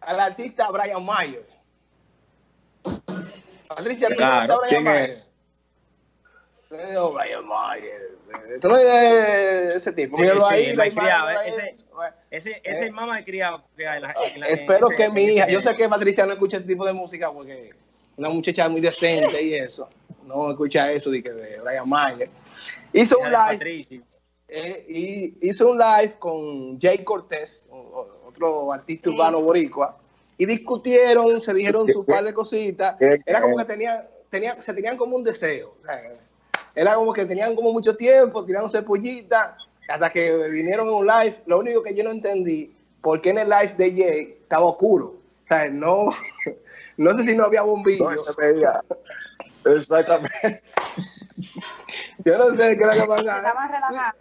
al artista Brian Mayer. Patricia, ¿tú Claro, ¿quién Mayer? es? Brian Mayer. Tú no de ese tipo. Míralo sí, ahí, la ahí. ese- Ese, ese Eh. mamá de criado que la- la- Espero ese- que mi ese hija, yo sé que Patricia no escucha este tipo de música porque una muchacha muy decente y eso, no escucha eso de, que de Brian Mayer. Hizo un live, eh, y hizo un live con Jay Cortés, otro artista Sí. urbano boricua, y discutieron, se dijeron su par de cositas. Era como que tenían, tenían, se tenían como un deseo. Era como que tenían como mucho tiempo, tirándose pollitas, hasta que vinieron en un live. Lo único que yo no entendí, por qué en el live de Jay estaba oscuro. O sea, no, no sé si no había bombillo. No. Exactamente. Yo no sé qué era que pasaba. Estaban relajados.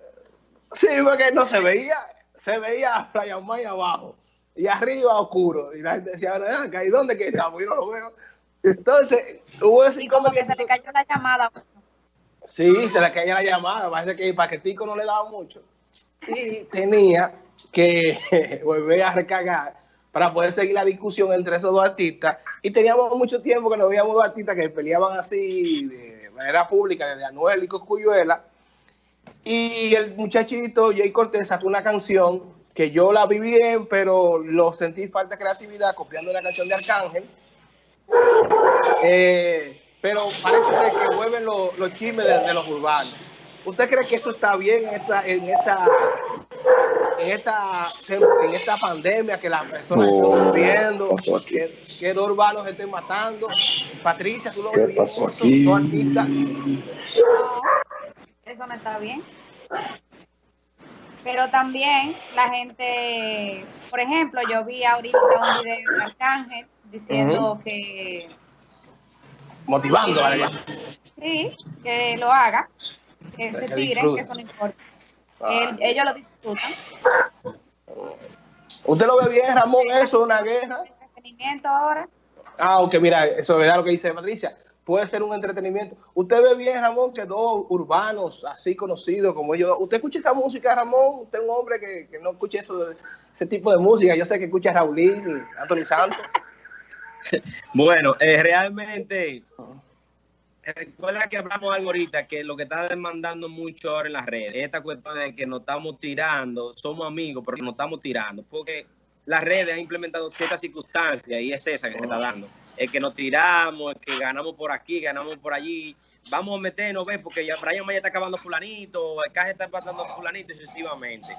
Sí, porque no se veía, se veía a Brian May abajo y arriba oscuro. Y la gente decía, "Ven acá, ¿y dónde que estamos? Yo no lo veo. Entonces, hubo ese Y como que se le cayó la llamada. Sí, se le caía la llamada. Parece que el paquetico no le daba mucho. Y tenía que volver a recargar para poder seguir la discusión entre esos dos artistas. Y teníamos mucho tiempo que no veíamos dos artistas que peleaban así de manera pública, desde Anuel y Coscuyuela. Y el muchachito Jay Cortés sacó una canción que yo la vi bien, pero lo sentí falta de creatividad copiando una canción de Arcángel. Eh, pero parece que vuelven los, los chismes de, de los urbanos. ¿Usted cree que eso está bien en esta, en esta, en esta, en esta pandemia que las personas No, están aquí. que, que los urbanos estén matando? Patricia, tú lo ¿Qué pasó aquí? artistas. Eso no está bien. Pero también la gente, por ejemplo, yo vi ahorita un video de Arcángel diciendo que motivando a sí, que lo haga, que se tiren, que eso no importa. Ah. Ellos lo disfrutan. ¿Usted lo ve bien, Ramón? Eso es una guerra. Entretenimiento ahora. Ah, aunque mira, eso es verdad lo que dice Patricia. Puede ser un entretenimiento. ¿Usted ve bien, Ramón, que dos urbanos así conocidos como ellos? ¿Usted escucha esa música, Ramón? ¿Usted es un hombre que, que no escucha eso, ese tipo de música? Yo sé que escucha a Raulín, Anthony Santos. Bueno, eh, realmente, recuerda que hablamos algo ahorita, que lo que está demandando mucho ahora en las redes, esta cuestión de que nos estamos tirando, somos amigos, pero nos estamos tirando, porque las redes han implementado ciertas circunstancias y es esa que se está dando. El que nos tiramos, el que ganamos por aquí, ganamos por allí, vamos a meternos, ¿ves? Porque ya Brian Maya está acabando fulanito, el caje está empatando fulanito y sucesivamente.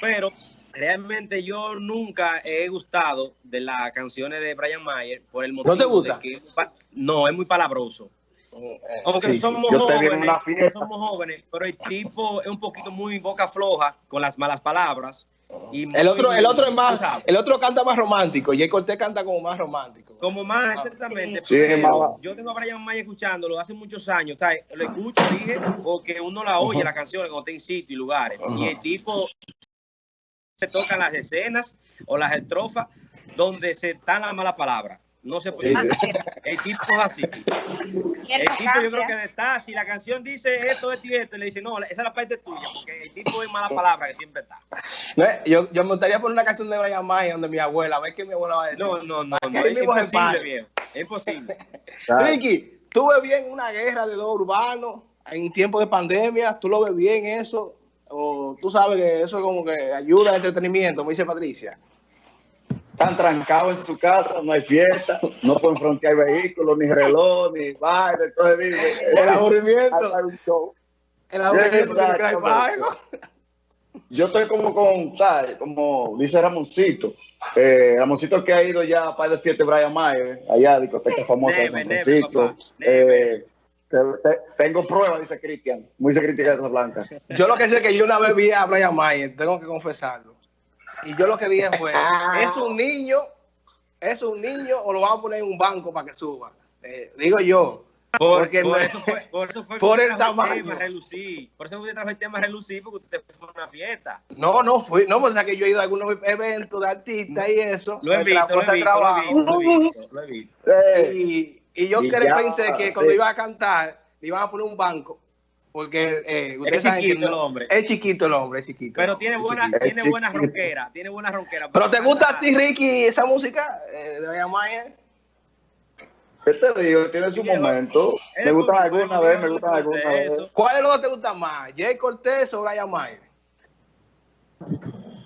Pero realmente yo nunca he gustado de las canciones de Brian Mayer por el motivo te gusta? de que no es muy palabroso. Aunque Sí, somos jóvenes, somos jóvenes, pero el tipo es un poquito muy boca floja con las malas palabras. Y El otro, el otro es más, el otro canta más romántico. Jay Cortés canta como más romántico. Como más exactamente. Sí, pero mala. yo tengo a Brian Mayer escuchándolo hace muchos años. Lo escucho, dije, porque uno la oye, las canciones, cuando está en sitio y lugares. Y el tipo se tocan las escenas o las estrofas donde se están las malas palabras. No se puede. Sí. El tipo es así. El tipo yo creo que está, si la canción dice esto, esto y esto, le dice, no, esa es la parte tuya, porque el tipo es mala palabra que siempre está. No, Yo, yo me gustaría poner una canción de Brian May donde mi abuela, a ver qué mi abuela va a decir. No, no, no, no es imposible, viejo. Es imposible. Ricky, ¿tú ves bien una guerra de dos urbanos en tiempo de pandemia? ¿Tú lo ves bien eso? ¿O tú sabes que eso como que ayuda al entretenimiento, me dice Patricia? Están trancados en su casa, no hay fiesta, no pueden frontear vehículos, ni reloj, ni baile. Entonces, dice, El aburrimiento. hacer un show. El aburrimiento hay. Yo estoy como con, ¿sabes? Como dice Ramoncito. Eh, Ramoncito que ha ido ya a par de fiestas de Brian Mayer, allá, discoteca famosa de San Francisco. Eh, te- te- tengo pruebas, dice Cristian. Muy dice Cristian de Blanca. Yo lo que sé es que yo una vez vi a Brian Mayer, tengo que confesarlo. Y yo lo que dije fue, es un niño, es un niño o lo vamos a poner en un banco para que suba. Eh, digo yo. Por, Porque por me- eso fue, por eso fue que por el tamaño. tema relucir. Por eso usted trajo el tema relucir, porque usted fue a una fiesta. No, no fui, no, pues es que yo he ido a algunos eventos de artistas y eso. Lo he visto, la lo he visto, lo he trabajo. visto, lo he visto, lo he visto. Y, y yo Y creo- ya, pensé que cuando iba a cantar, le iban a poner un banco Porque eh, ustedes Es chiquito el hombre. Es chiquito el hombre, es chiquito. Pero tiene buena, tiene Sí, buena sí. ronquera, tiene buena ronquera. ¿Pero te gusta a ti, Ricky, esa música eh, de Brian Mayer? ¿Qué te digo? Tiene su momento. Me gustan bonito, alguna vez, me gustan alguna vez. eso. ¿Cuál de los dos te gusta más? ¿Jay Cortés o Brian Mayer?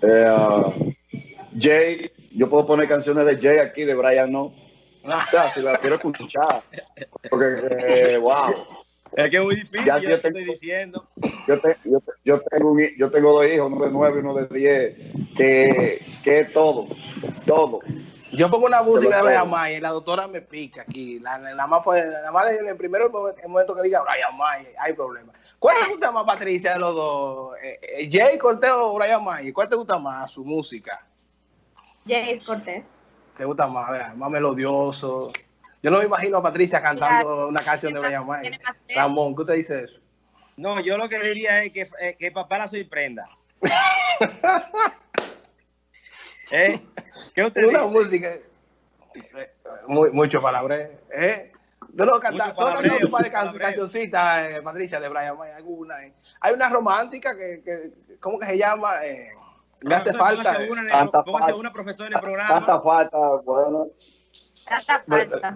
Eh, ah, Jay, yo puedo poner canciones de Jay aquí, de Brian no. Ah, O sea, si la quiero escuchar. Porque, eh, wow. Es que es muy difícil, Ya yo yo te tengo- estoy diciendo. Yo, te- yo, te- yo tengo un yo tengo dos hijos, uno de nueve y uno de diez, que, que es todo, todo. Yo pongo una música de. Brian Mayer, la doctora me pica aquí. La, la- más, pues, nada más en el primer momento, el momento que diga Brian Mayer, hay problema. ¿Cuál te gusta más, Patricia, de los dos? Eh, eh, ¿Jay Cortés o Brian Mayer? ¿Cuál te gusta más su música? Jace Cortés. ¿Te gusta más? Más melodioso. Yo no me imagino a Patricia cantando una canción de Brian fe. Ramón, ¿qué usted dice eso? No, yo lo que diría es que, eh, que papá la sorprenda. ¿Eh? ¿Qué usted Una dice? música. eh, Muy, mucho palabreo. ¿eh? Yo no cantar un par de cancioncitas, eh, Patricia, de Brian Mayer, alguna. eh. Hay una romántica que, que ¿cómo que se llama? Eh, me hace falta. póngase una, Tanta profesora en el Tanta programa. falta, bueno. Tanta falta.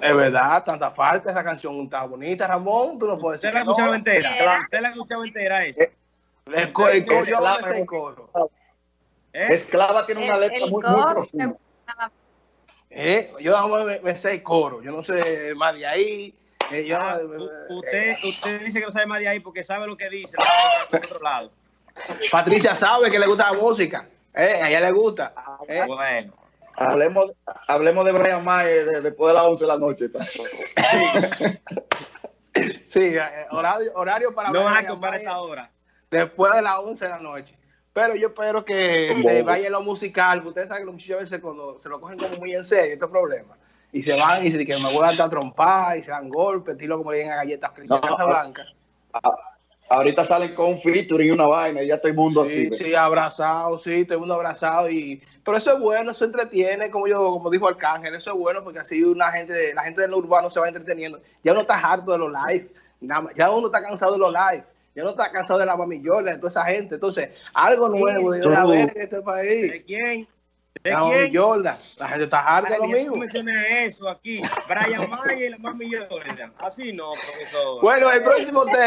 Es verdad, tanta falta, esa canción está bonita, Ramón, tú no puedes ¿Usted decir la que escuchaba no. entera? ¿Usted la escuchaba entera esa? El coro, el coro, Es yo la- me sé el coro. ¿Eh? Esclava tiene una El, letra el muy, muy coro, profunda. Eh, yo me, me sé el coro, yo no sé más de ahí. eh, yo Ah, usted, usted dice que no sabe más de ahí porque sabe lo que dice. la por otro lado. Patricia sabe que le gusta la música, eh, a ella le gusta. eh. Bueno. Hablemos, hablemos de Brian Mayer de- después de las 11 de la noche. Sí, eh, horario, horario para No vas a comprar esta hora. después de las 11 de la noche. Pero yo espero que se vaya en lo musical, porque ustedes saben que los muchachos a veces cuando se lo cogen como muy en serio, estos problemas. Y se van y se dicen que me voy a dar trompar y se dan golpes, estilo como le a galletas Cristian No, no. Casablanca. Ahorita salen con un featuring y una vaina y ya todo el mundo así. Sí, sí, abrazado, sí, todo el mundo abrazado. Y... Pero eso es bueno, eso entretiene, como yo, como dijo Arcángel, eso es bueno porque así una gente, la gente del urbano se va entreteniendo. Ya uno está harto de los live, ya uno está cansado de los live, ya uno está cansado de la mamillola, de toda esa gente. Entonces, algo nuevo debe Tú- haber en este país. ¿De quién? ¿De La quién? mamillola, la gente está harta de lo mismo. tú mencionas eso aquí. Brian Mayer y la más millones. Así no, profesor. Bueno, el próximo tema.